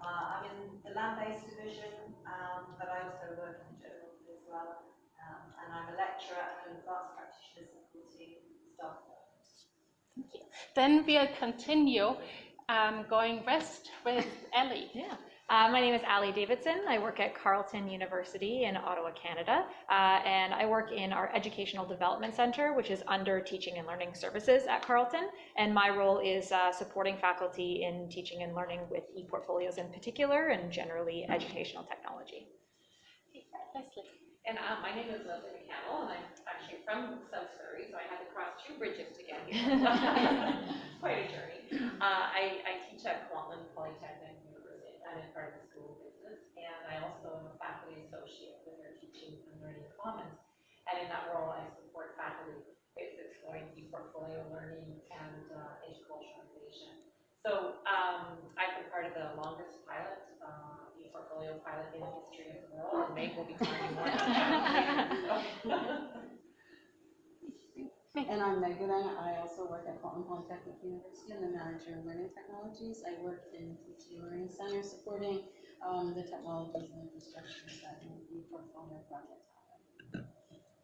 Uh, I'm in the land-based division, um, but I also work in the geography as well. Um, and I'm a lecturer and an advanced practitioner supporting staff. Thank you. Then we'll continue um, going west with Ellie. Yeah. Uh, my name is Ali Davidson. I work at Carleton University in Ottawa, Canada, uh, and I work in our Educational Development Center, which is under Teaching and Learning Services at Carleton. And my role is uh, supporting faculty in teaching and learning with e-portfolios in particular, and generally educational technology. Leslie. And uh, my name is Leslie McCannell, and I'm actually from South Surrey, so I had to cross two bridges to get here. Quite a journey. Uh, I, I teach at Kwantlen Polytechnic University, I'm in part of the School Business, and I also am a faculty associate with their Teaching and Learning Commons. And in that role, I support faculty with exploring e-portfolio learning and uh, interculturalization. So um, I've been part of the longest pilot, uh, e-portfolio pilot in the history of the world, and Meg will be talking more about that. And I'm Megan, I also work at Kwantlen Polytechnic University and the manager of learning technologies. I work in teaching learning center supporting um, the technologies and infrastructures that the portfolio project.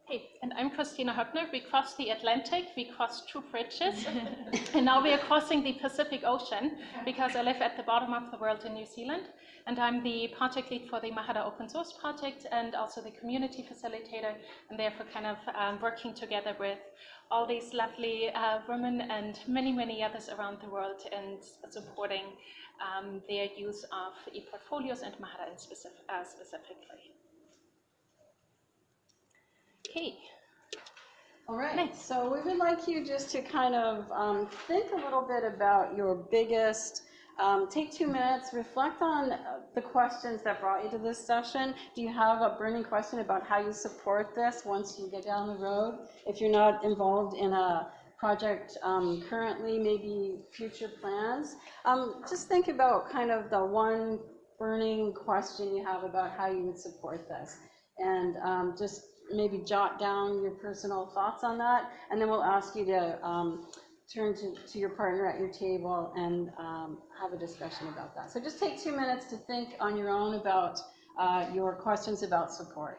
Hey, and I'm Kristina Hoeppner. We crossed the Atlantic, we crossed two bridges, and now we are crossing the Pacific Ocean because I live at the bottom of the world in New Zealand, and I'm the project lead for the Mahara Open Source Project and also the community facilitator, and therefore kind of um, working together with all these lovely uh, women and many, many others around the world and supporting um, their use of e-portfolios and Mahara in specific, uh, specifically. Okay. All right, Nice. so we would like you just to kind of um, think a little bit about your biggest, um, take two minutes, reflect on uh, the questions that brought you to this session. Do you have a burning question about how you support this once you get down the road? If you're not involved in a project um, currently, maybe future plans. Um, just think about kind of the one burning question you have about how you would support this. And um, just maybe jot down your personal thoughts on that, and then we'll ask you to um, turn to, to your partner at your table and um, have a discussion about that. So just take two minutes to think on your own about uh, your questions about support.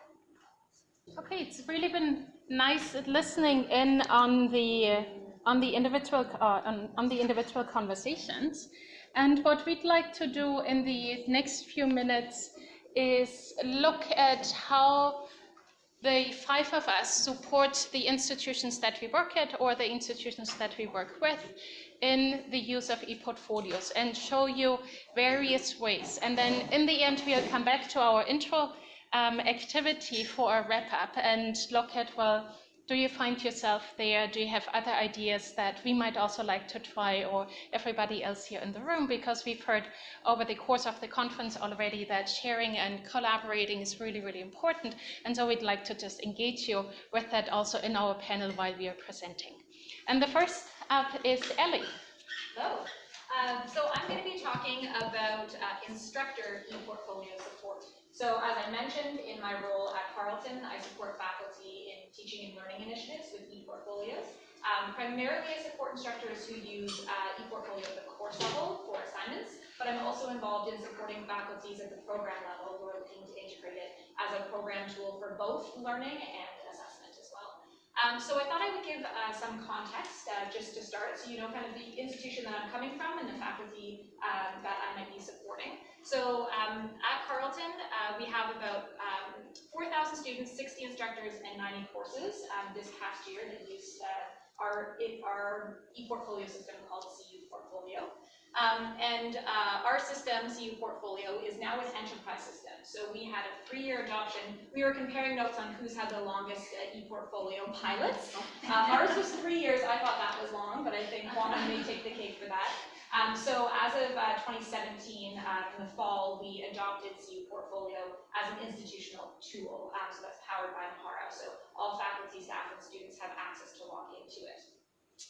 Okay, it's really been nice listening in on the uh, on the individual uh, on, on the individual conversations. And what we'd like to do in the next few minutes is look at how the five of us support the institutions that we work at or the institutions that we work with in the use of e-portfolios and show you various ways. And then in the end, we'll come back to our intro um, activity for a wrap up and look at, well, do you find yourself there? Do you have other ideas that we might also like to try or everybody else here in the room? Because we've heard over the course of the conference already that sharing and collaborating is really, really important. And so we'd like to just engage you with that also in our panel while we are presenting. And the first up is Ellie. Hello. Um, so I'm going to be talking about uh, instructor e-portfolio support. So as I mentioned in my role at Carleton, I support faculty in teaching and learning initiatives with e-portfolios. Um, primarily I support instructors who use uh, e-portfolio at the course level for assignments, but I'm also involved in supporting faculties at the program level who are looking to integrate it as a program tool for both learning and assessment. Um, so I thought I would give uh, some context uh, just to start, so you know kind of the institution that I'm coming from and the faculty um, that I might be supporting. So um, at Carleton, uh, we have about um, 4,000 students, 60 instructors, and 90 courses um, this past year that used uh, our, our e-portfolio system called CU Portfolio. Um, and uh, our system, CU Portfolio, is now an enterprise system. So we had a three-year adoption. We were comparing notes on who's had the longest uh, e-portfolio pilots. Uh, ours was three years. I thought that was long, but I think Kwantlen may take the cake for that. Um, so as of uh, 2017, uh, in the fall, we adopted CU Portfolio as an institutional tool. Um, so that's powered by Mahara. So all faculty, staff, and students have access to log into it.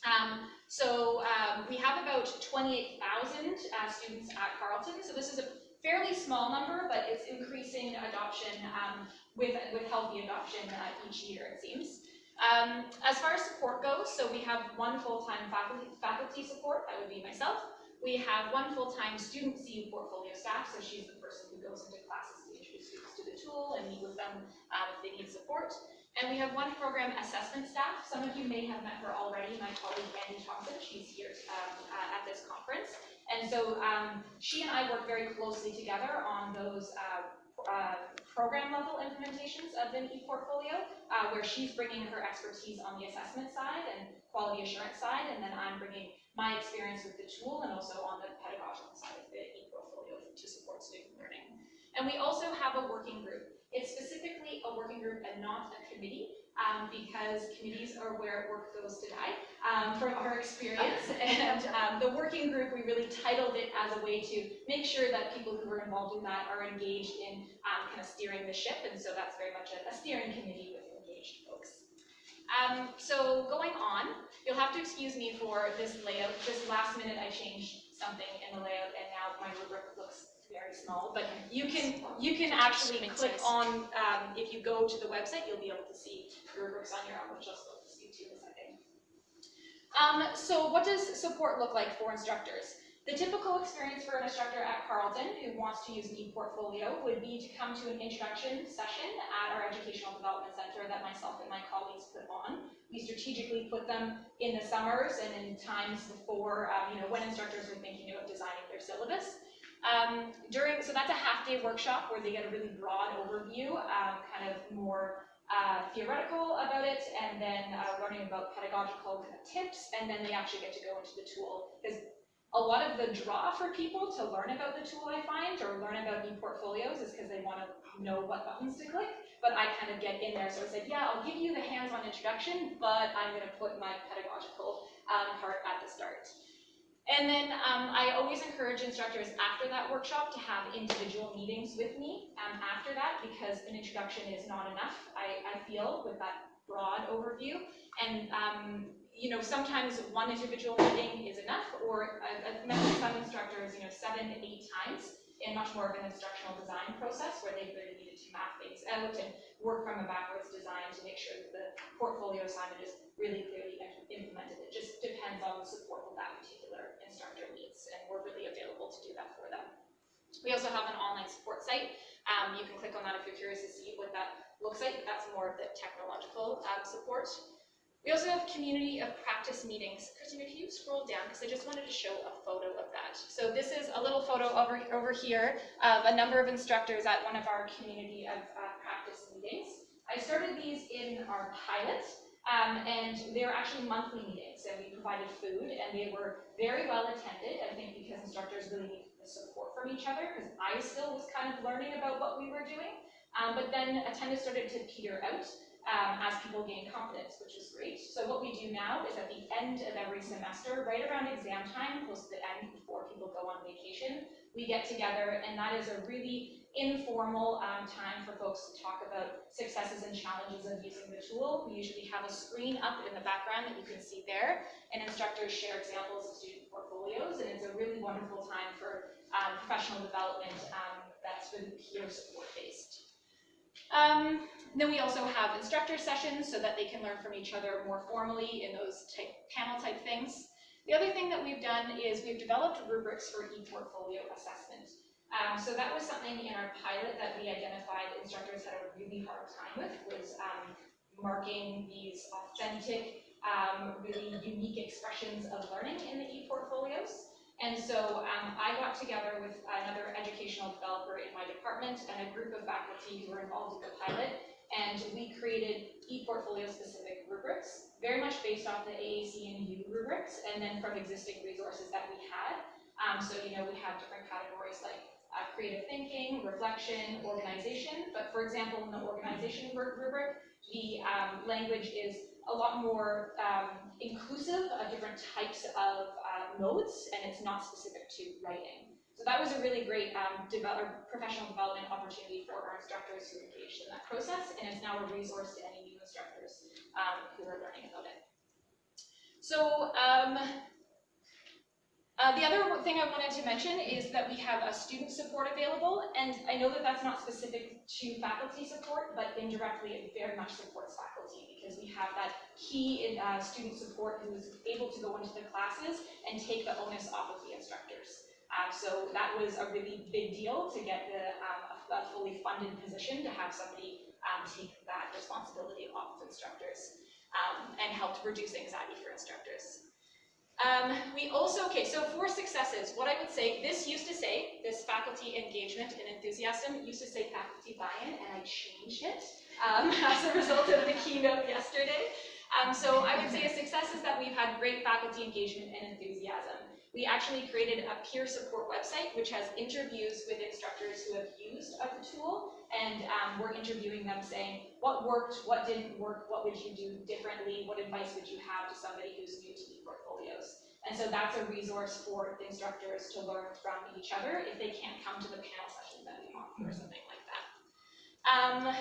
Um, so um, we have about 28,000 uh, students at Carleton. So this is a fairly small number, but it's increasing adoption um, with, with healthy adoption uh, each year, it seems. Um, as far as support goes, so we have one full-time faculty, faculty support, that would be myself. We have one full-time student CU portfolio staff, so she's the person who goes into classes to introduce students to the tool and meet with them um, if they need support. And we have one program assessment staff. Some of you may have met her already, my colleague Andy Thompson. She's here um, uh, at this conference. And so um, she and I work very closely together on those uh, uh, program level implementations of the e-portfolio, uh, where she's bringing her expertise on the assessment side and quality assurance side, and then I'm bringing my experience with the tool and also on the pedagogical side of the e-portfolio to support student learning. And we also have a working group it's specifically a working group and not a committee, um, because committees are where work goes to die, um, from our experience. And um, the working group, we really titled it as a way to make sure that people who are involved in that are engaged in um, kind of steering the ship. And so that's very much a, a steering committee with engaged folks. Um, so going on, you'll have to excuse me for this layout. Just last minute, I changed something in the layout, and now my rubric looks very small, but you can, you can actually click on, um, if you go to the website, you'll be able to see rubrics on your own, which I'll still speak to in a second. Um, so what does support look like for instructors? The typical experience for an instructor at Carleton who wants to use an e-portfolio would be to come to an introduction session at our Educational Development Center that myself and my colleagues put on. We strategically put them in the summers and in times before, um, you know, when instructors are thinking about designing their syllabus. Um, during, so that's a half day workshop where they get a really broad overview, um, kind of more uh, theoretical about it, and then uh, learning about pedagogical kind of tips, and then they actually get to go into the tool. Because a lot of the draw for people to learn about the tool, I find, or learn about e-portfolios is because they want to know what buttons to click, but I kind of get in there, so I said, yeah, I'll give you the hands-on introduction, but I'm going to put my pedagogical um, part at the start. And then um, I always encourage instructors after that workshop to have individual meetings with me um, after that because an introduction is not enough, I, I feel, with that broad overview. And, um, you know, sometimes one individual meeting is enough, or I've met with some instructors, you know, seven to eight times in much more of an instructional design process where they really needed to map things out and work from a backwards design to make sure that the portfolio assignment is really clearly implemented. It just depends on the support that that particular instructor needs, and we're really available to do that for them. We also have an online support site. Um, you can click on that if you're curious to see what that looks like, but that's more of the technological um, support. We also have community of practice meetings. Kristina, if you scroll down? Because I just wanted to show a photo of that. So this is a little photo over, over here of a number of instructors at one of our community of uh, practice meetings. I started these in our pilot, um, and they were actually monthly meetings, and we provided food, and they were very well attended, I think because instructors really need the support from each other, because I still was kind of learning about what we were doing. Um, but then attendance started to peter out um, as people gain confidence, which is great. So what we do now is at the end of every semester, right around exam time, close to the end before people go on vacation, we get together, and that is a really informal um, time for folks to talk about successes and challenges of using the tool. We usually have a screen up in the background that you can see there, and instructors share examples of student portfolios, and it's a really wonderful time for um, professional development um, that's really peer support based. Um, then we also have instructor sessions so that they can learn from each other more formally in those type, panel type things. The other thing that we've done is we've developed rubrics for e-portfolio assessment. Um, so that was something in our pilot that we identified instructors had a really hard time with, was um, marking these authentic, um, really unique expressions of learning in the e-portfolios. And so um, I got together with another educational developer in my department and a group of faculty who were involved in the pilot, and we created e-portfolio specific rubrics, very much based off the AAC and U rubrics, and then from existing resources that we had. Um, so, you know, we have different categories like uh, creative thinking, reflection, organization. But for example, in the organization rubric, the um, language is a lot more um, inclusive of different types of uh, modes, and it's not specific to writing. So that was a really great um, develop, professional development opportunity for our instructors who engaged in that process, and it's now a resource to any new instructors um, who are learning about it. So um, uh, the other thing I wanted to mention is that we have a student support available, and I know that that's not specific to faculty support, but indirectly it very much supports faculty because we have that key in uh, student support who is able to go into the classes and take the onus off of the instructors. Um, so that was a really big deal to get the, um, a, fully funded position to have somebody um, take that responsibility off of instructors um, and helped reduce anxiety for instructors. Um, we also, okay, so for successes, what I would say, this used to say, this faculty engagement and enthusiasm used to say faculty buy-in, and I changed it um, as a result of the keynote yesterday. So I would say a success is that we've had great faculty engagement and enthusiasm. We actually created a peer support website, which has interviews with instructors who have used of the tool, and um, we're interviewing them saying, what worked, what didn't work, what would you do differently, what advice would you have to somebody who's new to e-portfolios? And so that's a resource for instructors to learn from each other if they can't come to the panel sessions that we offer or something like that. Um,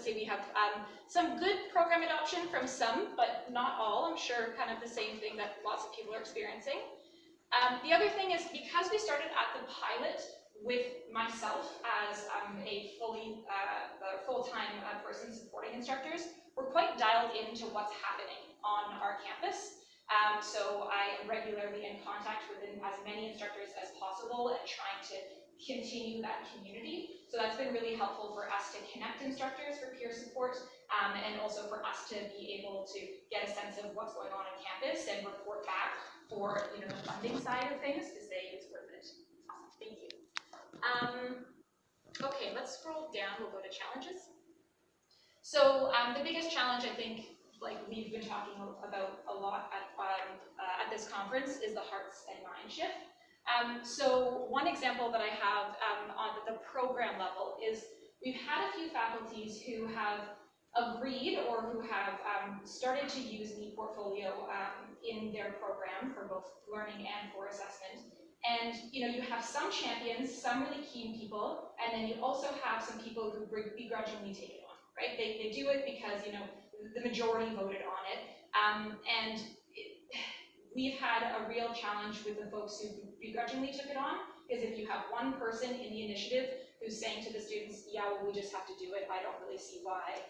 let's see, we have um, some good program adoption from some, but not all. I'm sure kind of the same thing that lots of people are experiencing. Um, the other thing is because we started at the pilot with myself as um, a fully uh, full-time uh, person supporting instructors, we're quite dialed into what's happening on our campus. Um, so I am regularly in contact with as many instructors as possible and trying to continue that community. So that's been really helpful for us to connect instructors for peer support um, and also for us to be able to get a sense of what's going on on campus and report back for you know the funding side of things to say it's worth it. Thank you. Um, okay, let's scroll down, we'll go to challenges. So um, the biggest challenge I think like we've been talking about a lot at, um, uh, at this conference is the hearts and mind shift. Um, so one example that I have um, on the program level is we've had a few faculties who have agreed or who have um, started to use the portfolio um, in their program for both learning and for assessment. And you know, you have some champions, some really keen people, and then you also have some people who begrudgingly take it on, right? They, they do it because, you know, the majority voted on it. Um, and we've had a real challenge with the folks who begrudgingly took it on, because if you have one person in the initiative who's saying to the students, yeah, well, we just have to do it, I don't really see why,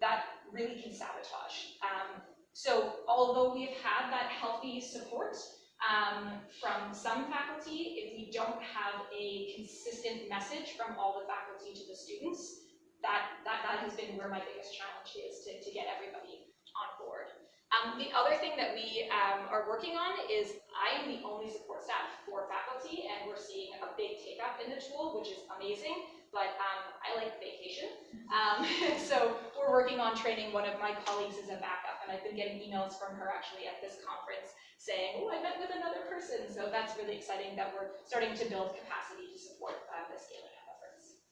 that really can sabotage. Um, so although we've had that healthy support um, from some faculty, if we don't have a consistent message from all the faculty to the students, that, that, that has been where my biggest challenge is to, to get everybody on board. Um, the other thing that we um, are working on is I am the only support staff for faculty, and we're seeing a big take up in the tool, which is amazing, but um, I like vacation. Um, so we're working on training one of my colleagues as a backup, and I've been getting emails from her actually at this conference saying, oh, I met with another person. So that's really exciting that we're starting to build capacity to support uh, the scaling up efforts.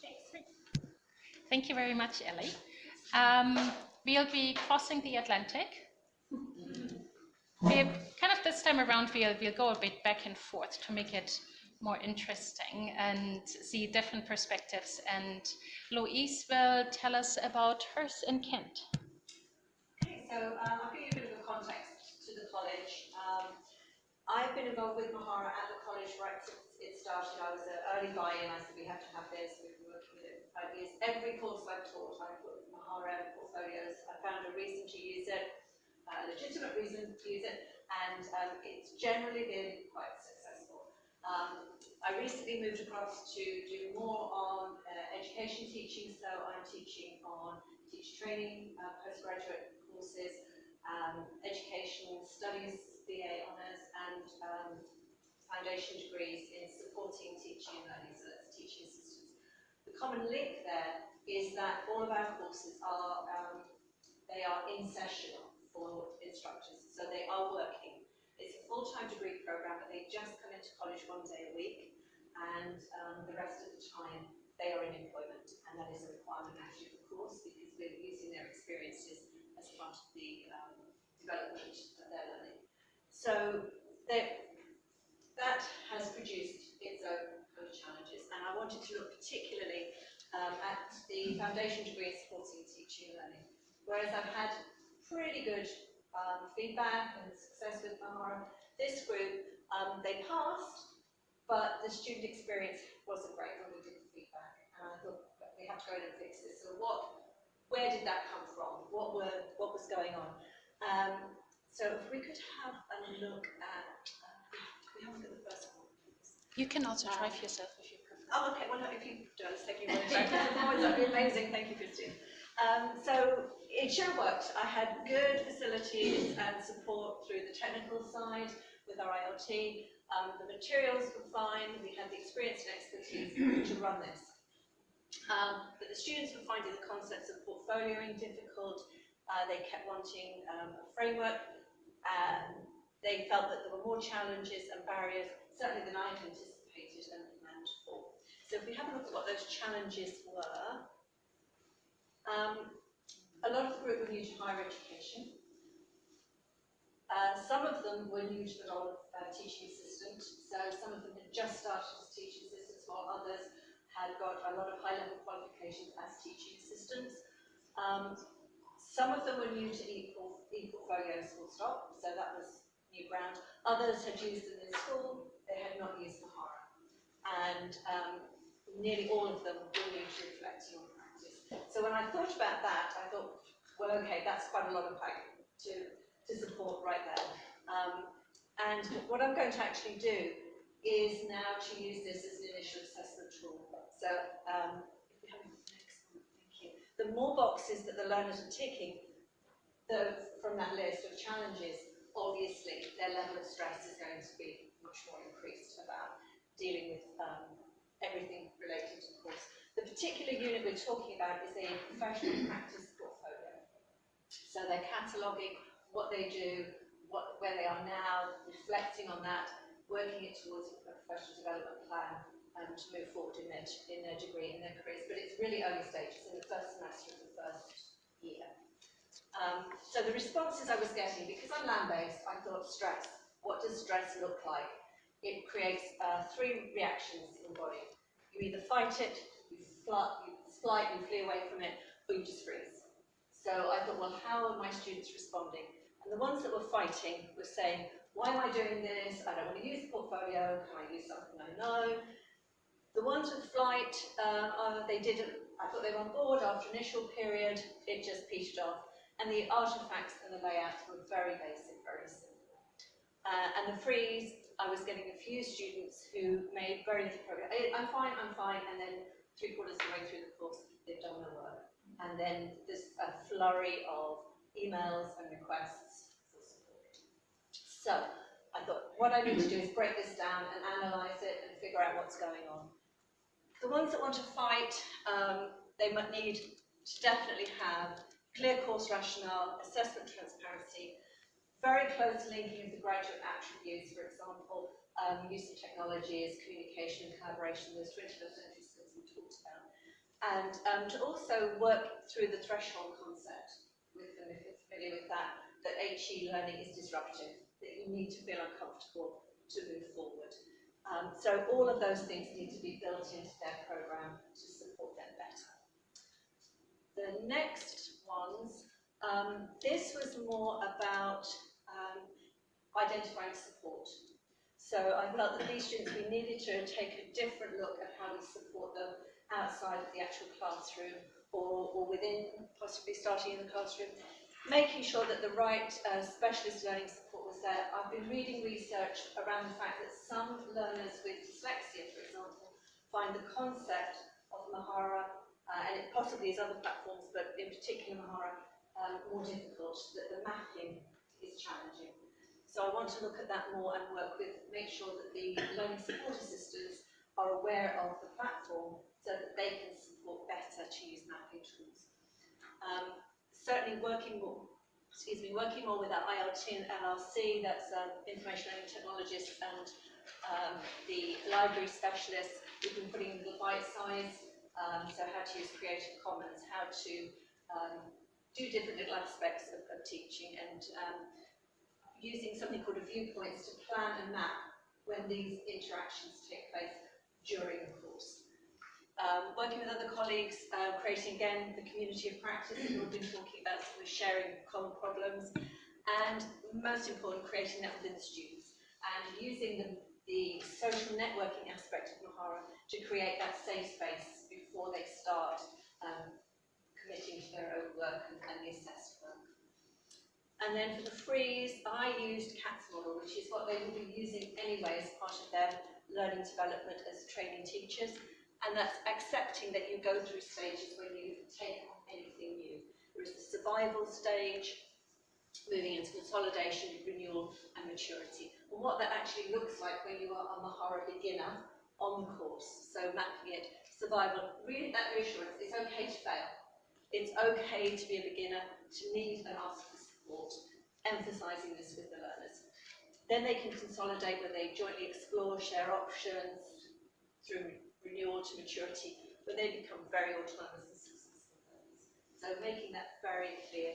Thanks. Thank you very much, Ellie. We'll be crossing the Atlantic. We kind of this time around we'll, we'll go a bit back and forth to make it more interesting and see different perspectives. And Louise will tell us about hers in Kent. Okay, so um, I'll give you a bit of a context to the college. Um, I've been involved with Mahara at the college right since it started. I was an early buy-in. I said we have to have this. We've five years. Every course I've taught, I've put RM portfolios. I found a reason to use it, a legitimate reason to use it, and um, it's generally been quite successful. Um, I recently moved across to do more on uh, education teaching, so I'm teaching on teacher training, uh, postgraduate courses, um, educational studies, BA honours, and um, foundation degrees in supporting teaching and learning, so that's teaching. The common link there is that all of our courses are, um, they are in session for instructors, so they are working. It's a full-time degree program, but they just come into college one day a week, and um, the rest of the time they are in employment, and that is a requirement actually of the course, because we're using their experiences as part of the um, development of their learning. So that has produced its own and I wanted to look particularly um, at the foundation degree in supporting teaching and learning. Whereas I've had pretty good um, feedback and success with Mahara, This group, um, they passed, but the student experience wasn't great when we did the feedback. And I thought, we have to go in and fix this. So what, where did that come from? What were, what was going on? Um, so if we could have a look at, uh, we have a look at the first one. You can also try for yourself if you prefer. Oh, okay, well, no, if you do, taking away from performance, that'd be amazing, thank you, Christine. Um, so it sure worked. I had good facilities and support through the technical side with our ILT. Um, the materials were fine, we had the experience and expertise to run this. Um, but the students were finding the concepts of portfolioing difficult, uh, they kept wanting um, a framework, and they felt that there were more challenges and barriers, certainly than I had anticipated and. So if we have a look at what those challenges were, um, a lot of the group were new to higher education. Uh, some of them were new to the role of uh, teaching assistant, so some of them had just started as teaching assistants, while others had got a lot of high-level qualifications as teaching assistants. Um, some of them were new to equal, e-portfolios full stop, so that was new ground. Others had used them in school, they had not used Mahara. And um, nearly all of them were new to reflect on practice. So when I thought about that, I thought, well, okay, that's quite a lot of pack to, to support right there. Um, and what I'm going to actually do is now to use this as an initial assessment tool. So um. The more boxes that the learners are ticking the, from that list of challenges, obviously their level of stress is going to be much more increased about dealing with um, everything related to the course. The particular unit we're talking about is a professional practice portfolio. So they're cataloguing what they do, what, where they are now, reflecting on that, working it towards a professional development plan um, to move forward in their, in their degree, in their careers. But it's really early stages in the first semester of the first year. Um, so the responses I was getting, because I'm land-based, I thought stress. What does stress look like? It creates uh, three reactions in the body. You either fight it, you, fly, you you flee away from it, or you just freeze. So I thought, well, how are my students responding? And the ones that were fighting were saying, why am I doing this? I don't want to use the portfolio. Can I use something I know? The ones with flight, uh, uh, they didn't, I thought they were on board after initial period, it just petered off. And the artifacts and the layouts were very basic, very simple. Uh, and the freeze, I was getting a few students who made very little progress. I, I'm fine, I'm fine, and then three quarters of the way through the course, they've done their work. And then there's a flurry of emails and requests for support. So I thought, what I need to do is break this down and analyse it and figure out what's going on. The ones that want to fight, um, they might need to definitely have clear course rationale, assessment transparency, very close linking of the graduate attributes, for example, um, use of technologies, communication, collaboration, those 21st century skills we talked about. And um, to also work through the threshold concept with them, if you're familiar with that, that HE learning is disruptive, that you need to feel uncomfortable to move forward. Um, so all of those things need to be built into their program to support them better. The next ones, um, this was more about um, identifying support. So I felt that these students, we needed to take a different look at how we support them outside of the actual classroom or, or within, possibly starting in the classroom, making sure that the right uh, specialist learning support was there. I've been reading research around the fact that some learners with dyslexia, for example, find the concept of Mahara, uh, and it possibly is other platforms, but in particular Mahara, um, more difficult, that the mapping is challenging. So I want to look at that more and work with, make sure that the learning support assistants are aware of the platform so that they can support better to use mapping tools. Um, certainly working more, excuse me, working more with our ILT and LRC, that's um, information learning technologists and um, the library specialists. We've been putting in the bite size, um, so how to use Creative Commons, how to um, do different little aspects of, of teaching and um, using something called a viewpoints to plan and map when these interactions take place during the course. Um, working with other colleagues, uh, creating again the community of practice that we've been talking about, so we're sharing common problems, and most important, creating that within the students. and using the, the social networking aspect of Mahara to create that safe space before they start um, committing to their own work and, and the assessed work. And then for the freeze, I used Katz model, which is what they will be using anyway as part of their learning development as training teachers. And that's accepting that you go through stages when you take on anything new. There is the survival stage, moving into consolidation, renewal, and maturity. And what that actually looks like when you are a Mahara beginner on the course. So mapping it, survival, really that reassurance, it's okay to fail. It's okay to be a beginner, to need and ask support, emphasising this with the learners. Then they can consolidate where they jointly explore, share options through renewal to maturity, where they become very autonomous and successful learners. So making that very clear.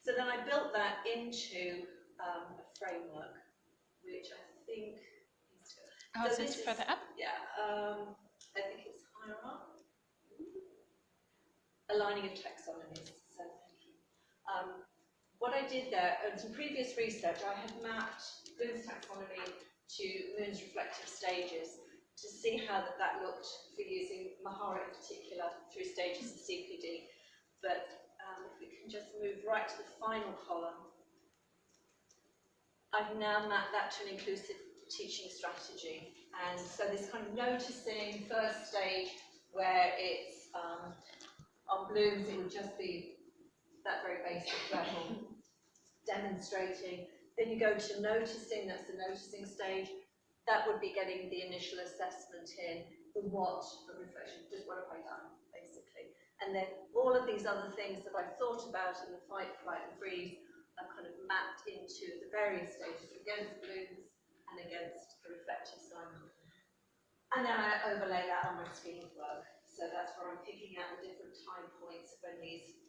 So then I built that into um, a framework, which I think is Oh, So is this further up? yeah, um, I think it's higher up. Aligning of taxonomies, so thank you. Um, what I did there, and some previous research, I had mapped Bloom's taxonomy to Moon's reflective stages to see how that, that looked for using Mahara in particular through stages of CPD. But um, if we can just move right to the final column. I've now mapped that to an inclusive teaching strategy. And so this kind of noticing first stage where it's um, on Bloom's, it would just be that very basic level, demonstrating. Then you go to noticing, that's the noticing stage. That would be getting the initial assessment in, the what, the reflection, just what have I done, basically. And then all of these other things that I've thought about in the fight, flight and freeze are kind of mapped into the various stages against Bloom's and against the reflective side. And then I overlay that on my screen work. So that's where I'm picking out the different time points when these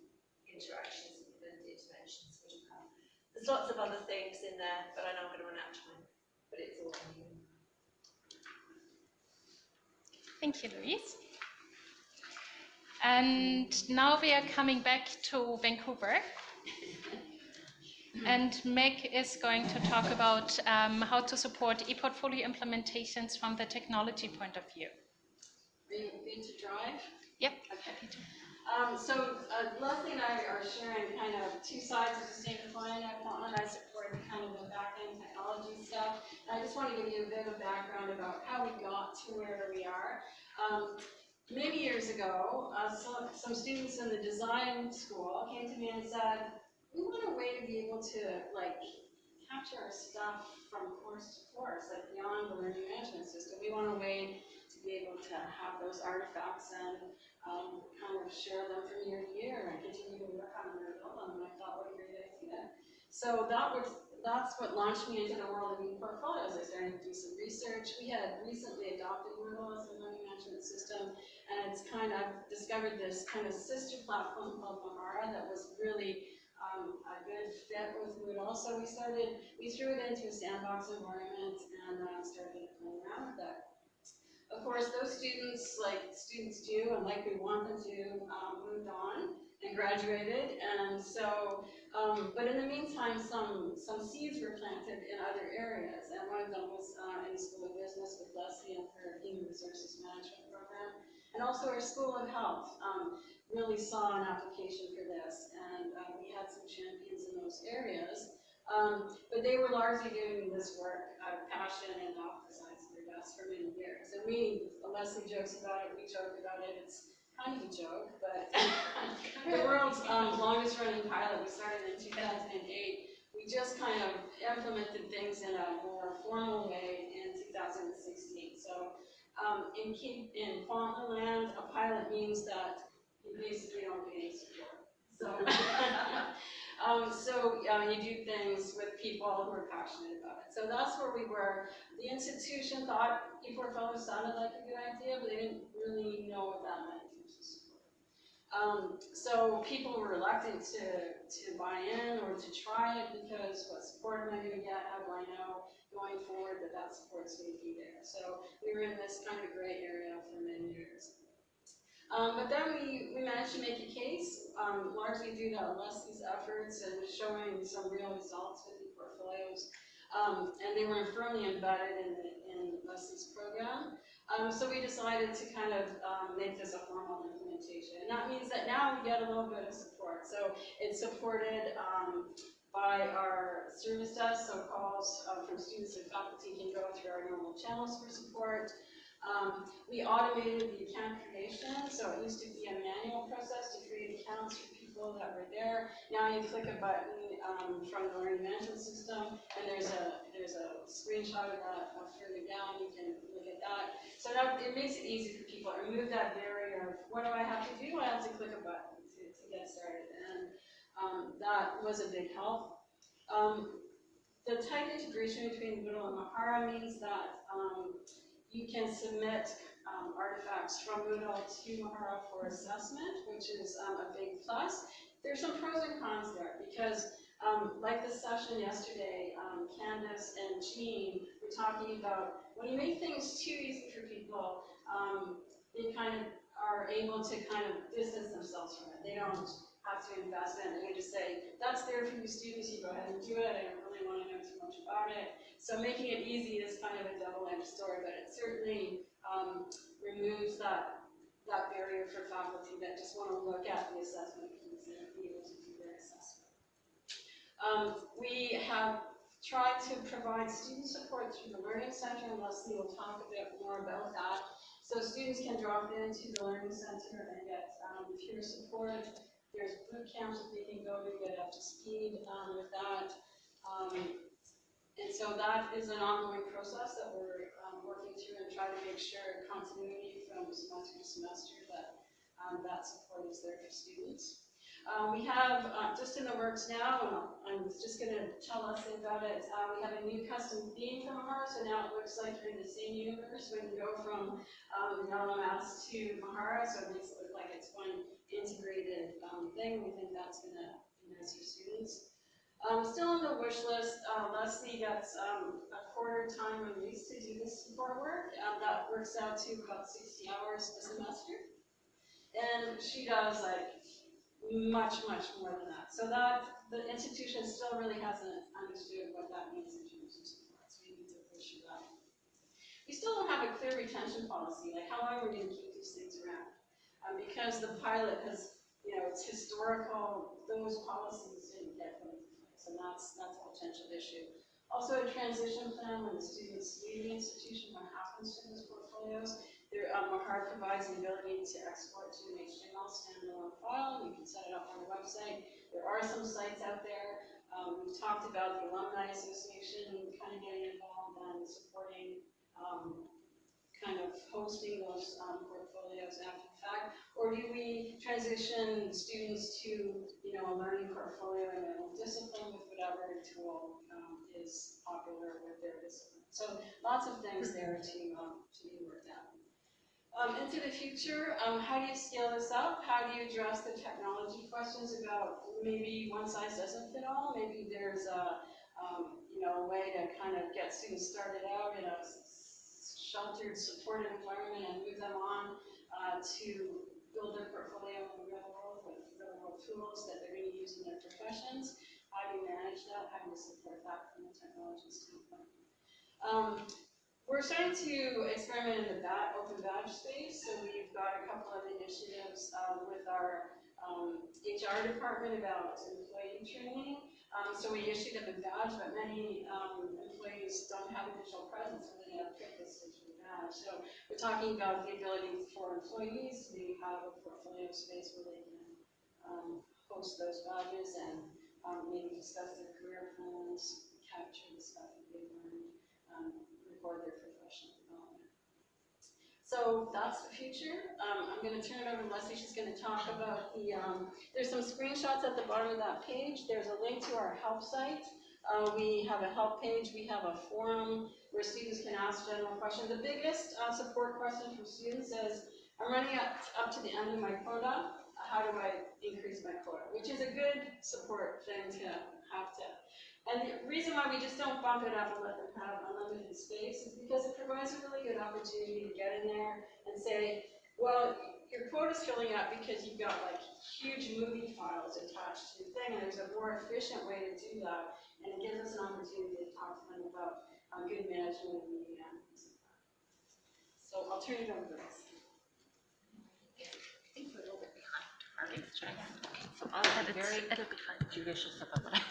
interactions and the interventions would occur. There's lots of other things in there, but I know I'm going to run out of time. But it's all in here. Thank you, Louise. And now we are coming back to Vancouver. And Meg is going to talk about um, how to support e-portfolio implementations from the technology point of view. Are you need to drive? Yep. Okay. Um, so uh, Leslie and I are sharing kind of two sides of the same coin. Portland, I support kind of the back-end technology stuff. And I just want to give you a bit of background about how we got to where we are. Um, many years ago, uh, some, some students in the design school came to me and said, we want a way to be able to like capture our stuff from course to course, like beyond the learning management system. We want a way be able to have those artifacts and um, kind of share them from year to year and continue to work on them and build them. And I thought, what a great idea. So that was that's what launched me into the world of e-portfolios. I started to do some research. We had recently adopted Moodle as a learning management system, and it's kind of discovered this kind of sister platform called Mahara that was really um, a good fit with Moodle. So we started, we threw it into a sandbox environment and uh, started playing around with that. Of course, those students, like students do, and like we want them to, um, moved on and graduated. And so, um, but in the meantime, some, some seeds were planted in other areas. And one of them was uh, in the School of Business with Leslie and her Human Resources Management program. And also our School of Health um, really saw an application for this. And uh, we had some champions in those areas. Um, but they were largely doing this work out of passion and off the desks for many years. And we, Leslie jokes about it, we joke about it, it's kind of a joke, but the world's um, longest running pilot, we started in 2008. We just kind of implemented things in a more formal way in 2016. So um, in, in Kwantlen, a pilot means that you basically don't pay any support. So, um, so um, you do things with people who are passionate about it. So that's where we were. The institution thought e-portfolio sounded like a good idea, but they didn't really know what that meant. Um, so people were reluctant to, to buy in or to try it because what support am I going to get? How do I know going forward that that support's going to be there? So we were in this kind of gray area for many years. Um, but then we, we managed to make a case, um, largely due to Leslie's efforts and showing some real results with the portfolios. Um, and they were firmly embedded in, the- in Leslie's program. Um, so we decided to kind of, um, make this a formal implementation. And that means that now we get a little bit of support. So it's supported, um, by our service desk, so calls uh, from students and faculty can go through our normal channels for support. Um, we automated the account creation, so it used to be a manual process to create accounts for people that were there. Now you click a button um, from the learning management system, and there's a there's a screenshot of that further down. You can look at that. So that it makes it easy for people. Remove that barrier of what do I have to do? I have to click a button to, to get started, and um, that was a big help. Um, the tight integration between Moodle and Mahara means that um, you can submit um, artifacts from Moodle to Mahara for assessment, which is um, a big plus. There's some pros and cons there because, um, like the session yesterday, um, Candace and Jean were talking about when you make things too easy for people, um, they kind of are able to kind of distance themselves from it. They don't have to invest in it. They just say, that's there for you students, you go ahead and do it. Really want to know too much about it. So making it easy is kind of a double-edged sword, but it certainly um, removes that, that barrier for faculty that just want to look at the assessment piece and be able to do their assessment. Um, we have tried to provide student support through the Learning Center, and Leslie will talk a bit more about that. So students can drop into the Learning Center and get um, peer support. There's boot camps that they can go to get up to speed um, with that. Um, and so that is an ongoing process that we're um, working through and try to make sure continuity from semester to semester that um, that support is there for students. Um, we have, uh, just in the works now, I'm just gonna tell us about it, uh, we have a new custom theme from Mahara, so now it looks like you're in the same universe when you go from um, LMS to Mahara, so it makes it look like it's one integrated um, thing. We think that's gonna be nice for students. Um, still on the wish list, uh, Leslie gets um, a quarter time release to do this support work. Um, that works out to about 60 hours a semester. And she does like much, much more than that. So that, the institution still really hasn't understood what that means in terms of support, so we need to push it up. We still don't have a clear retention policy, like how long we're we gonna keep these things around? Um, because the pilot has, you know, it's historical, those policies didn't get and that's, that's a potential issue. Also, a transition plan when the students leave the institution, what happens to those portfolios? There, um, Mahara provides the ability to export to an HTML standalone file, you can set it up on the website. There are some sites out there, um, we've talked about the Alumni Association kind of getting involved and supporting, um, kind of hosting those, um, portfolios after the fact? Or do we transition students to, learning portfolio and their discipline with whatever tool, um, is popular with their discipline? So lots of things there to, um, to be worked out. Um, into the future, um, how do you scale this up? How do you address the technology questions about maybe one size doesn't fit all? Maybe there's a, um, you know, a way to kind of get students started out in a sheltered, supported environment and move them on uh, to build their portfolio in the real world tools that they're going to use in their professions. How do you manage that? How do you support that from a technology standpoint? Um, we're starting to experiment in the bat, open badge space, so we've got a couple of initiatives um, with our um, HR department about employee training. Um, so we issued them a badge, but many um, employees don't have a digital presence, so they have this digital badge. So we're talking about the ability for employees to have a portfolio space where they um, host those badges and um, maybe discuss their career plans, capture the stuff that they've learned, um, record their professional development. So that's the future. Um, I'm gonna turn it over to Leslie. She's gonna talk about the, um, there's some screenshots at the bottom of that page. There's a link to our help site. Uh, we have a help page. We have a forum where students can ask general questions. The biggest uh, support question from students is, I'm running up, up to the end of my quota. How do I increase my quota? Which is a good support thing to have to and the reason why we just don't bump it up and let them have unlimited space is because it provides a really good opportunity to get in there and say, well, your quota's filling up because you've got like huge movie files attached to the thing, and there's a more efficient way to do that, and it gives us an opportunity to talk to them about uh, good management of media. So I'll turn it over to Liz. I think we're a little bit behind. So I'll have a very It'll be fine. judicious about what I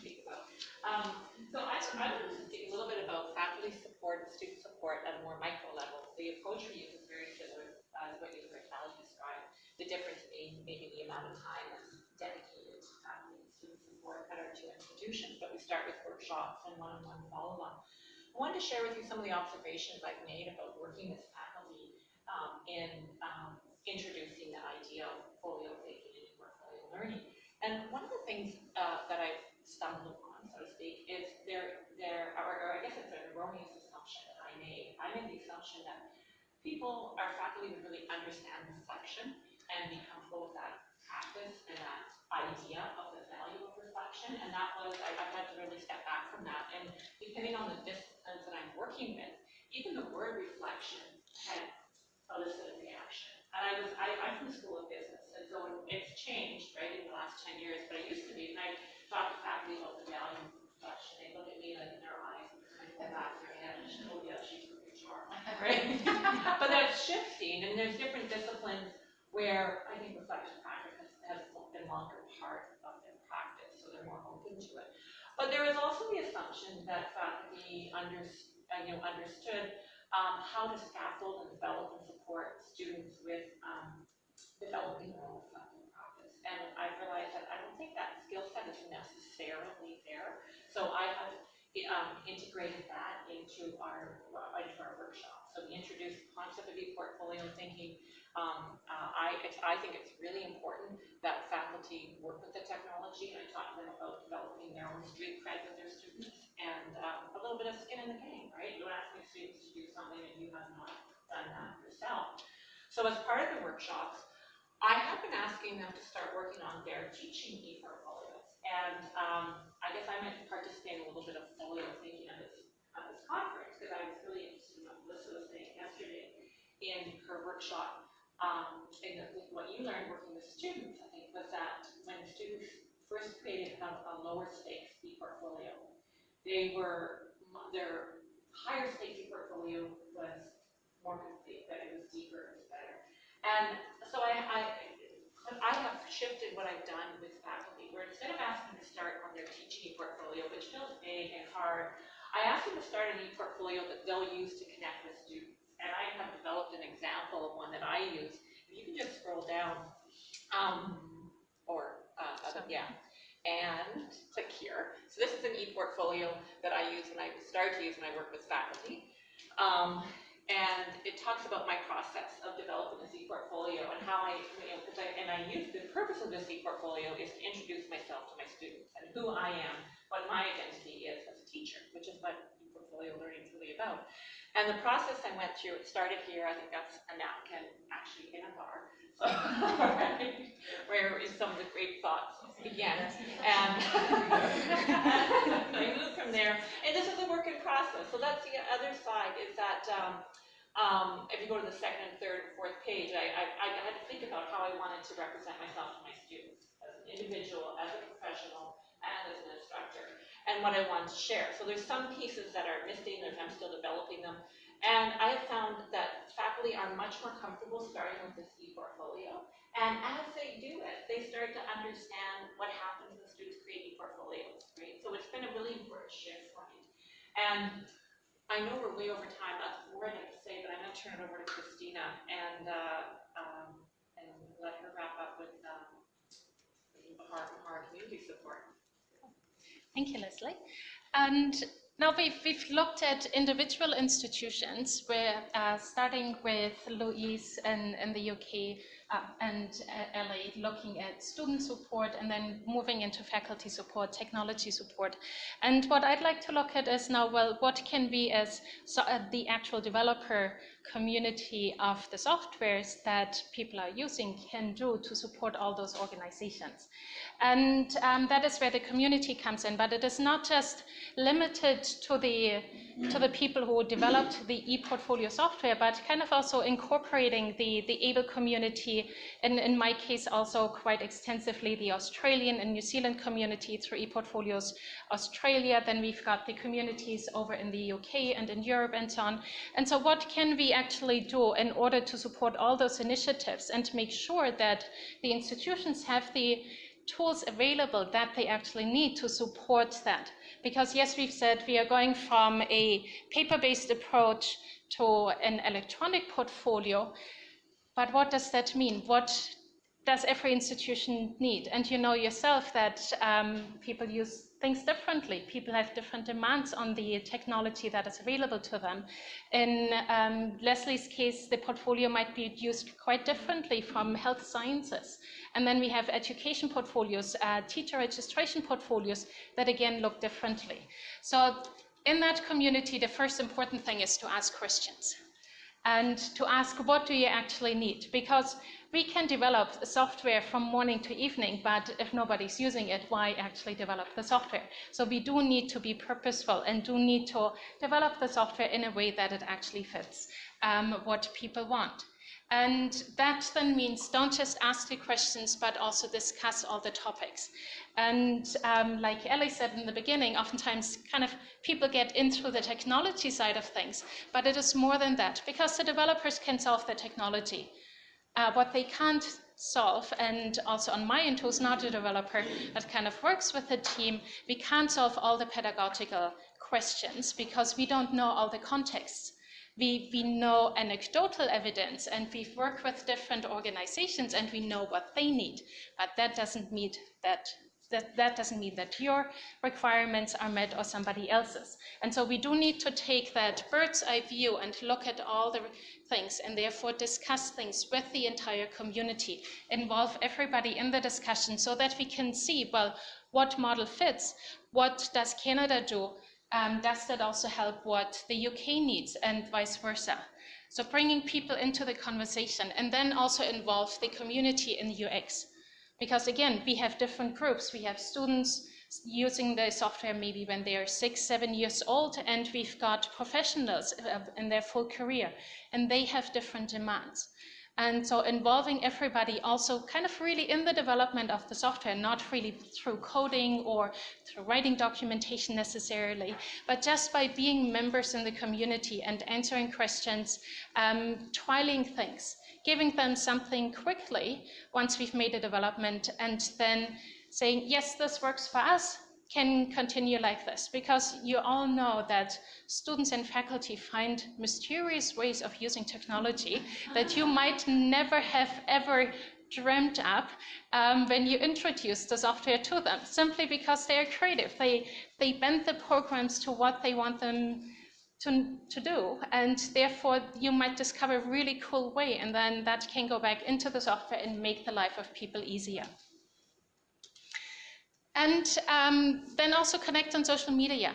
speak about. Um, so I, I wanted to speak a little bit about faculty support and student support at a more micro level. The approach we use is very similar uh, to what you heard Callie describe. The difference being maybe the amount of time that's dedicated to faculty and student support at our two institutions, but we start with workshops and one-on-one follow-up. I wanted to share with you some of the observations I've made about working with faculty um, in um, introducing the idea of portfolio thinking and portfolio learning. And one of the things uh, that I stumbled upon, so to speak, is there, there, or, or I guess it's an erroneous assumption that I made. I made the assumption that people, our faculty would really understand reflection and be comfortable with that practice and that idea of the value of reflection. And that was, I, I had to really step back from that. And depending on the disciplines that I'm working with, even the word reflection had elicited reaction. And I was, I, I'm from the School of Business, and so it's changed, right, in the last ten years, but it used to be, and I talk to faculty about the value of reflection, they look at me like in their eyes, and kind back their head, and she, oh yeah, she's from HR, right? But that's shifting, and there's different disciplines where I think reflection practice has, been longer part of their practice, so they're more open to it. But there is also the assumption that faculty under, you know, understood um, how to scaffold and develop and support students with um, developing their own reflective practice. And I realized that I don't think that skill set is necessarily there. So I have um, integrated that into our into our workshop. So we introduced the concept of e-portfolio thinking. Um, uh, I I think it's really important that faculty work with the technology. And I to them about developing their own street cred with their students and um, a little bit of skin in the game, right? You ask my students to do something and you have not done that yourself. So as part of the workshops, I have been asking them to start working on their teaching e-portfolios. And um, I guess I might participate in a little bit of folio thinking at this, at this conference because I was really interested in what Melissa was saying yesterday in her workshop. Um, and what you learned working with students, I think, was that when students first created a, a lower stakes e-portfolio, they were, their higher stakes portfolio was more complete, that it was deeper, it was better. And so I, I, I have shifted what I've done with faculty, where instead of asking to start on their teaching portfolio, which feels big and hard, I ask them to start an e-portfolio that they'll use to connect with students. And I have developed an example of one that I use. You can just scroll down, um, or, uh, other- yeah, and click here. So this is an e-portfolio that I use when I start to use when I work with faculty. Um, and it talks about my process of developing this e-portfolio and how I, you know, I, and I use, the purpose of this e-portfolio is to introduce myself to my students and who I am, what my identity is as a teacher, which is what e-portfolio learning is really about. And the process I went through, it started here, I think that's a napkin, actually in a bar. Where is some of the great thoughts began. And I moved from there, and this is a work in process. So that's the other side, is that um, um, if you go to the second and third and fourth page, I, I, I had to think about how I wanted to represent myself to my students, as an individual, as a professional, and as an instructor, and what I wanted to share. So there's some pieces that are missing, and I'm still developing them. And I have found that faculty are much more comfortable starting with this e-portfolio. And as they do it, they start to understand what happens when students create e-portfolios, right? So it's been a really important shift for me. And I know we're way over time, that's more I'd have to say, but I'm gonna turn it over to Kristina and, uh, um, and let her wrap up with, um, our, our community support. Thank you, Leslie. And now we've, we've looked at individual institutions. We're uh, starting with Louise in, in the UK uh, and uh, LA, looking at student support and then moving into faculty support, technology support. And what I'd like to look at is now, well, what can we as so, uh, the actual developer community of the softwares that people are using can do to support all those organizations. And um, that is where the community comes in, but it is not just limited to the to the people who developed the ePortfolio software, but kind of also incorporating the, the AAEEBL community, and in my case also quite extensively the Australian and New Zealand community through ePortfolios Australia. Then we've got the communities over in the UK and in Europe and so on. And so what can we actually do in order to support all those initiatives and make sure that the institutions have the tools available that they actually need to support that. Because yes, we've said we are going from a paper-based approach to an electronic portfolio, but what does that mean? What does every institution need? And you know yourself that um, people use things differently. People have different demands on the technology that is available to them. In um, Leslie's case, the portfolio might be used quite differently from health sciences. And then we have education portfolios, uh, teacher registration portfolios that again look differently. So in that community, the first important thing is to ask questions and to ask what do you actually need? Because we can develop software from morning to evening, but if nobody's using it, why actually develop the software? So we do need to be purposeful and do need to develop the software in a way that it actually fits um, what people want. And that then means don't just ask the questions, but also discuss all the topics. And um, like Ellie said in the beginning, oftentimes kind of people get into the technology side of things, but it is more than that because the developers can solve the technology. Uh, what they can't solve, and also on my end, who's not a developer, but kind of works with the team, we can't solve all the pedagogical questions because we don't know all the contexts. We, we know anecdotal evidence and we've worked with different organizations and we know what they need, but that doesn't mean that that, that doesn't mean that your requirements are met or somebody else's. And so we do need to take that bird's eye view and look at all the things and therefore discuss things with the entire community, involve everybody in the discussion so that we can see, well, what model fits, what does Canada do, um, does that also help what the UK needs and vice versa? So bringing people into the conversation and then also involve the community in UX. Because again, we have different groups. We have students using the software maybe when they are six, seven years old, and we've got professionals uh, in their full career, and they have different demands. And so involving everybody also kind of really in the development of the software, not really through coding or through writing documentation necessarily, but just by being members in the community and answering questions, um, things, giving them something quickly once we've made a development and then saying, yes, this works for us, can continue like this because you all know that students and faculty find mysterious ways of using technology that you might never have ever dreamt up um, when you introduce the software to them simply because they are creative. They they bend the programs to what they want them to, to do and therefore you might discover a really cool way and then that can go back into the software and make the life of people easier and um, then also connect on social media.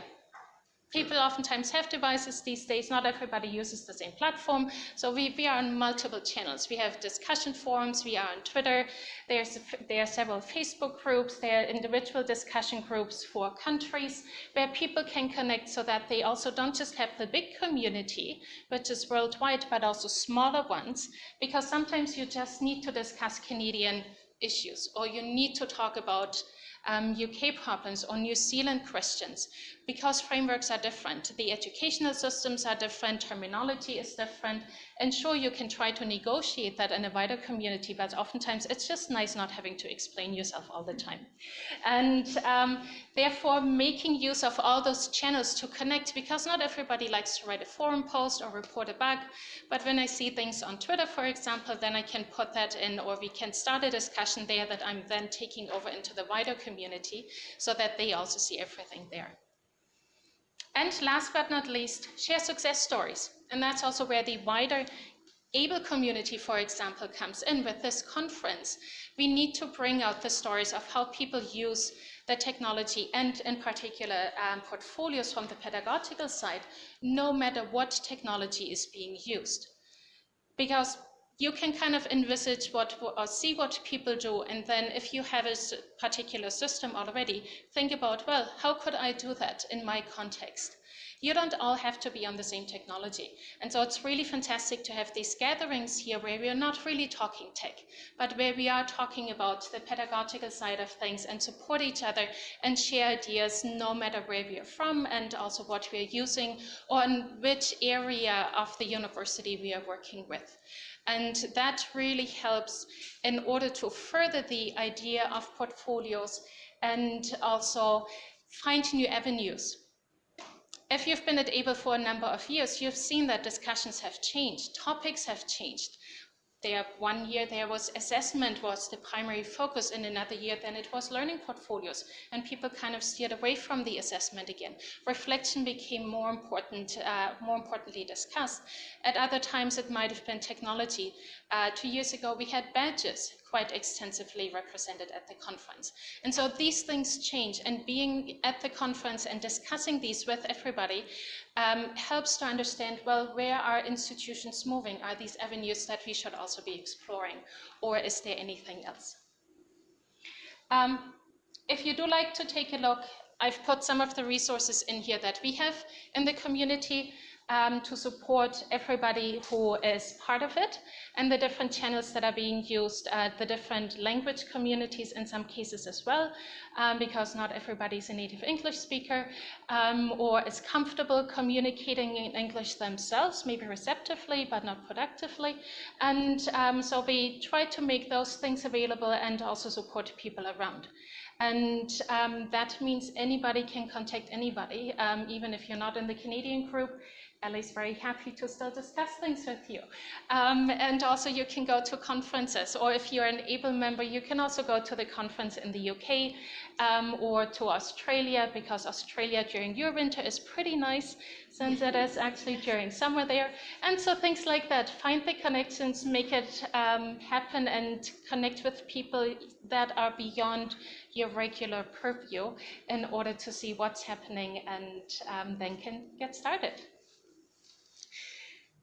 People oftentimes have devices these days, not everybody uses the same platform, so we, we are on multiple channels. We have discussion forums, we are on Twitter, There's, there are several Facebook groups, there are individual discussion groups for countries where people can connect so that they also don't just have the big community, which is worldwide, but also smaller ones, because sometimes you just need to discuss Canadian issues, or you need to talk about um, UK problems or New Zealand questions because frameworks are different. The educational systems are different, terminology is different, and sure, you can try to negotiate that in a wider community, but oftentimes it's just nice not having to explain yourself all the time. And um, therefore, making use of all those channels to connect, because not everybody likes to write a forum post or report a bug, but when I see things on Twitter, for example, then I can put that in, or we can start a discussion there that I'm then taking over into the wider community so that they also see everything there. And last but not least, share success stories. And that's also where the wider AAEEBL community, for example, comes in with this conference. We need to bring out the stories of how people use the technology and in particular um, portfolios from the pedagogical side, no matter what technology is being used. Because you can kind of envisage what or see what people do and then if you have a particular system already think about well how could i do that in my context? You don't all have to be on the same technology. And so it's really fantastic to have these gatherings here where we are not really talking tech but where we are talking about the pedagogical side of things and support each other and share ideas no matter where we are from and also what we are using or in which area of the university we are working with and that really helps in order to further the idea of portfolios and also find new avenues. If you've been at AAEEBL for a number of years, you've seen that discussions have changed, topics have changed. There, one year there was assessment was the primary focus, in another year then it was learning portfolios, and people kind of steered away from the assessment again. Reflection became more important, uh, more importantly discussed. At other times it might have been technology. Uh, two years ago we had badges quite extensively represented at the conference. And so these things change, and being at the conference and discussing these with everybody um, helps to understand, well, where are institutions moving? Are these avenues that we should also be exploring? Or is there anything else? Um, if you do like to take a look, I've put some of the resources in here that we have in the community um, to support everybody who is part of it and the different channels that are being used, uh, the different language communities in some cases as well, um, because not everybody is a native English speaker um, or is comfortable communicating in English themselves, maybe receptively but not productively. And um, so we try to make those things available and also support people around. And um, that means anybody can contact anybody, um, even if you're not in the Canadian group. Ellie's very happy to still discuss things with you. Um, and also you can go to conferences, or if you're an AAEEBL member, you can also go to the conference in the UK um, or to Australia, because Australia during your winter is pretty nice, since it is actually during summer there. And so things like that, find the connections, make it um, happen, and connect with people that are beyond your regular purview in order to see what's happening and um, then can get started.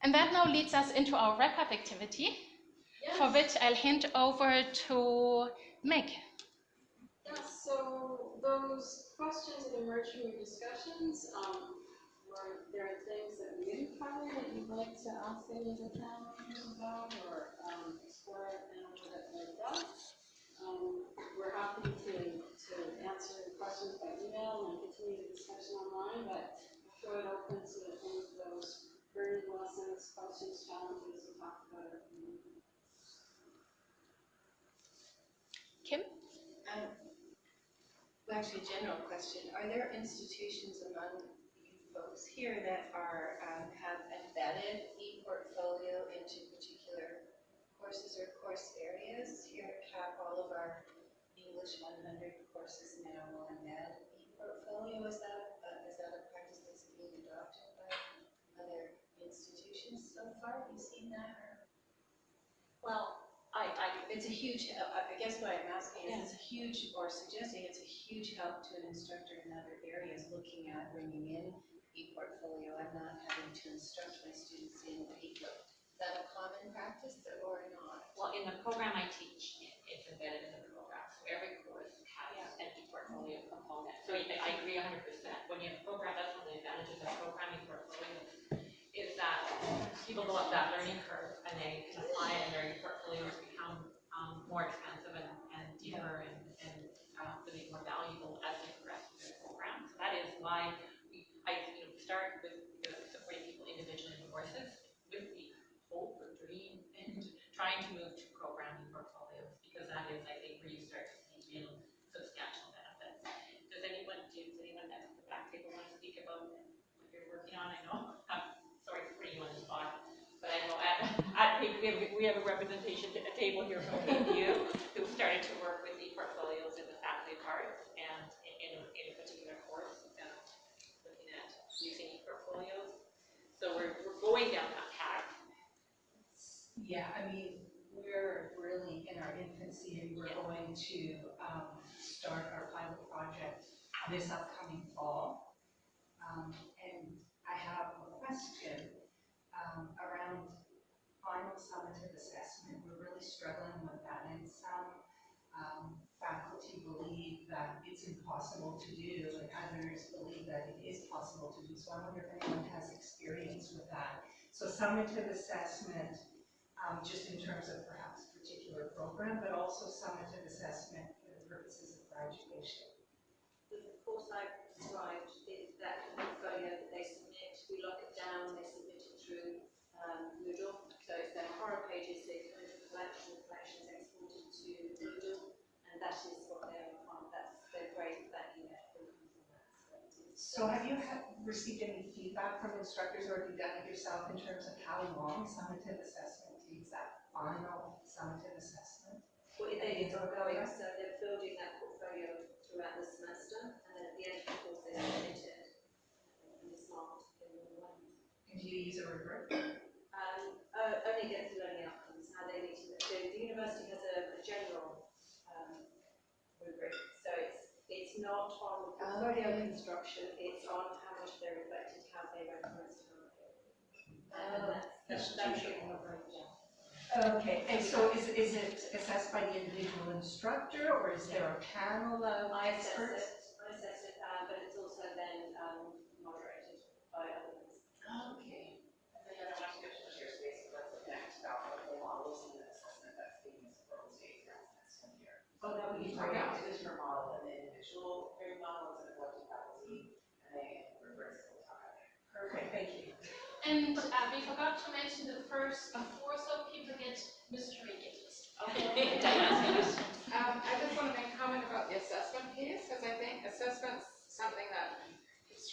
And that now leads us into our wrap-up activity, for which I'll hand over to Meg. Yeah, so those questions that emerged from your discussions, um, were there are things that we didn't cover that you'd like to ask any of the panel members about or, um, explore in a little bit more depth? Um, we're happy to, to answer questions by email and continue the discussion online, but throw it open to any of those lessons, questions, challenges talked about. meeting. Kim? Um, Well, actually, a general question. Are there institutions among you folks here that are, um, have embedded e-portfolio into particular courses or course areas? Here at CAP, all of our English 100 courses now will embed e-portfolio. Is that, so far? Have you seen that or? Well, I, I, It's a huge, I guess what I'm asking is, it's a huge, or suggesting it's a huge help to an instructor in other areas looking at bringing in e-portfolio and not having to instruct my students in e-book. Is that a common practice or not? Well, in the program I teach, it's embedded in the program, so every course has an e-portfolio component. So I I agree hundred percent, when you have a program, that's one of the advantages of programming portfolios, is that people go up that learning curve and they apply it and their e-portfolios become um, more expansive and, and deeper and, and uh, really more valuable as they progress through their program. So that is why we, I, you know, start with uh, supporting people individually in courses with the hope or dream and trying to move to programming portfolios, because that is, I think, where you start to see real substantial benefits. Does anyone, does anyone at the back table want to speak about what you're working on? I know, I'm sorry for putting you on the spot, but I know at, at, Cape- we have, we have a representation, a table here from KU, who started to work with the portfolios in the faculty parts and in, in a- in a particular course, uh, looking at using e-portfolios. So we're, we're going down that path. Yeah, I mean, we're really in our infancy and we're Yeah. going to, um, start our pilot project this upcoming fall. Um, and I have a question, um, around final summative assessment. We're really struggling with that, and some, um, faculty believe that it's impossible to do, and others believe that it is possible to do, so I wonder if anyone has experience with that. So summative assessment, um, just in terms of perhaps a particular program, but also summative assessment for the purposes of graduation. The course I described is that portfolio that they submit, we lock it down, they submit it through um, Moodle. So it's their Mahara pages, they come into collection, the collection is exported to Moodle, and that is what they're on, that's their grade, that will from that. So have you had, received any feedback from instructors, or have you done it yourself in terms of how long summative assessment takes, that final summative assessment? Well, they are ongoing, so they're building that portfolio throughout the semester, and then at the end of the course, they submit it and it's marked in the one. And do you use a rubric? Um, uh, only against the learning outcomes, how they need to, the, the university has a, a general, um, rubric, so it's, it's not on portfolio Okay. construction, it's on how much they're reflected, how they referenced, how they. Oh. And that's, that's giving a breakdown. Okay, and so is, is it assessed by the individual instructor, or is there a panel of I assess experts? it, I assess it, uh, but it's also then, um, moderated by others. Okay. And then I want to go to the share space, so let's connect about the models and the assessment that's being used for state grants next one year. Oh, that would be Right great. now, it is per model, and the individual grade model is an elected faculty, and they rubrics will talk about it. Perfect, thank you. And uh, we forgot to mention the first before, so people get mystery gifts. Um, I just want to make a comment about the assessment piece, because I think assessment's something that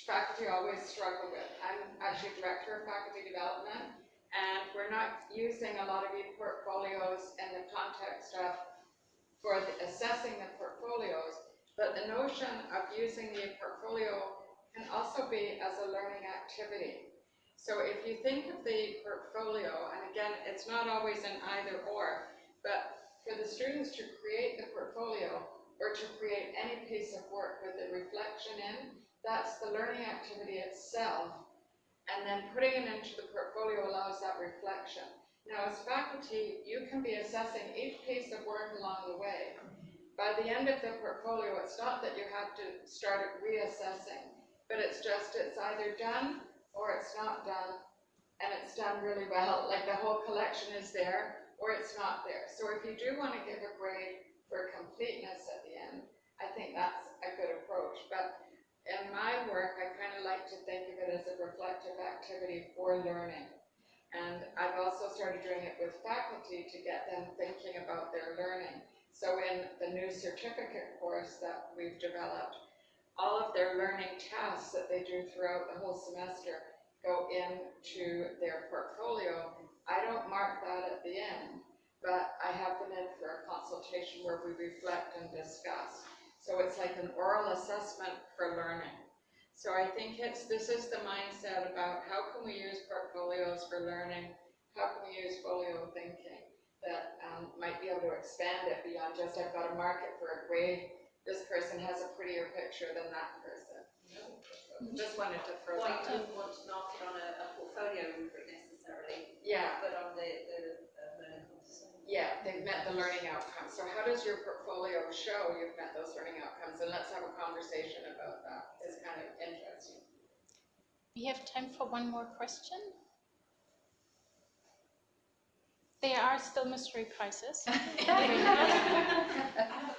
faculty always struggle with. I'm actually director of faculty development, and we're not using a lot of e-portfolios in the context of for the assessing the portfolios, but the notion of using the portfolio can also be as a learning activity. So if you think of the portfolio, and again, it's not always an either or, but for the students to create the portfolio or to create any piece of work with the reflection in, that's the learning activity itself. And then putting it into the portfolio allows that reflection. Now, as faculty, you can be assessing each piece of work along the way. By the end of the portfolio, it's not that you have to start reassessing, but it's just it's either done or it's not done, and it's done really well, like the whole collection is there, or it's not there. So if you do want to give a grade for completeness at the end, I think that's a good approach. But in my work, I kind of like to think of it as a reflective activity for learning. And I've also started doing it with faculty to get them thinking about their learning. So in the new certificate course that we've developed, all of their learning tasks that they do throughout the whole semester go into their portfolio. I don't mark that at the end, but I have them in for a consultation where we reflect and discuss. So it's like an oral assessment for learning. So I think it's, this is the mindset about how can we use portfolios for learning? How can we use folio thinking that um, might be able to expand it beyond just I've got to mark it for a grade. This person has a prettier picture than that person. Just wanted to throw Well, you that out. don't want to mark it on a, a portfolio rubric necessarily, Yeah, but on the, the, uh, learning yeah, they've met the learning outcomes. So how does your portfolio show you've met those learning outcomes? And let's have a conversation about that. It's kind of interesting. We have time for one more question. There are still mystery prizes. I have a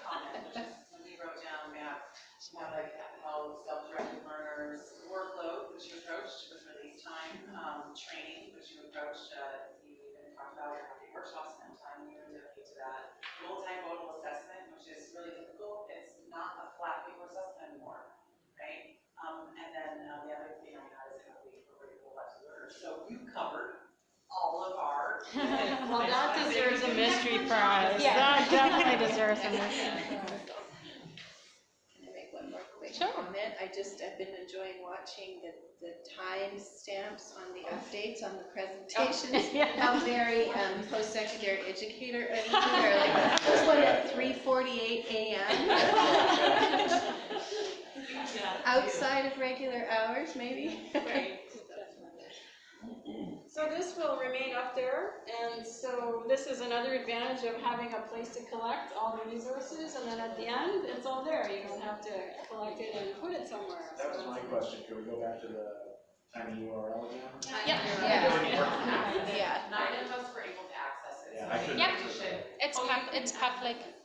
map, how like how self-directed learners workload, which you approached with release time, um, training, which you approached, uh, you even talked about your happy workshops, spend time, you were dedicated to that. Multimodal assessment, which is really difficult, it's not a flat paper assessment anymore, right? Um, and then, uh, the other thing I had is how we incorporate whole lives of learners, so you covered all of our. Well, that deserves a mystery prize. Yeah. That definitely deserves a mystery Can I make one more quick Sure. comment? I just, I've been enjoying watching the, the time stamps on the updates on the presentations. Yeah. How very um, post-secondary educator, I mean, they're like, this one at three forty-eight AM. Outside of regular hours, maybe? So So this will remain up there, and so this is another advantage of having a place to collect all the resources, and then at the end, it's all there. You don't have to collect it and put it somewhere. That was my question, could we go back to the tiny URL again? Yeah. Yeah. Yeah. Nine of us were able to access it. so Yeah, I think couldn't Yep. It's Oh, pub, it's public. it.